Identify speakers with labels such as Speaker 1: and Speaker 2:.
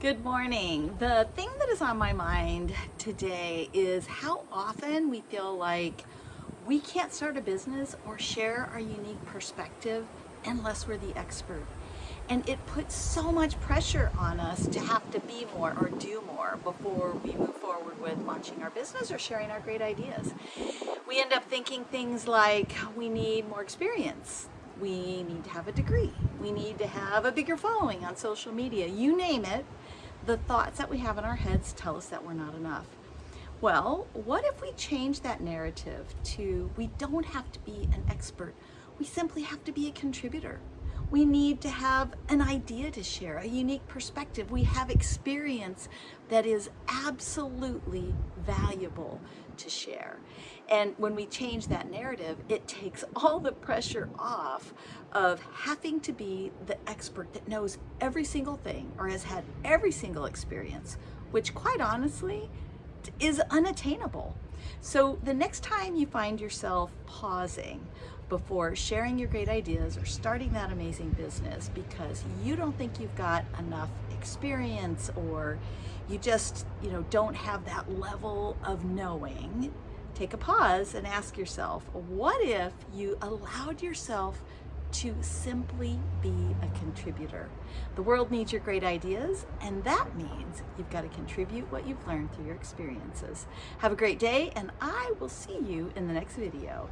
Speaker 1: Good morning. The thing that is on my mind today is how often we feel like we can't start a business or share our unique perspective unless we're the expert. And it puts so much pressure on us to have to be more or do more before we move forward with launching our business or sharing our great ideas. We end up thinking things like we need more experience, we need to have a degree, we need to have a bigger following on social media, you name it, the thoughts that we have in our heads tell us that we're not enough. Well, what if we change that narrative to we don't have to be an expert, we simply have to be a contributor. We need to have an idea to share, a unique perspective. We have experience that is absolutely valuable to share. And when we change that narrative, it takes all the pressure off of having to be the expert that knows every single thing or has had every single experience, which quite honestly is unattainable. So the next time you find yourself pausing before sharing your great ideas or starting that amazing business because you don't think you've got enough experience or you just, you know, don't have that level of knowing, take a pause and ask yourself, what if you allowed yourself to simply be a contributor. The world needs your great ideas, and that means you've got to contribute what you've learned through your experiences. Have a great day, and I will see you in the next video.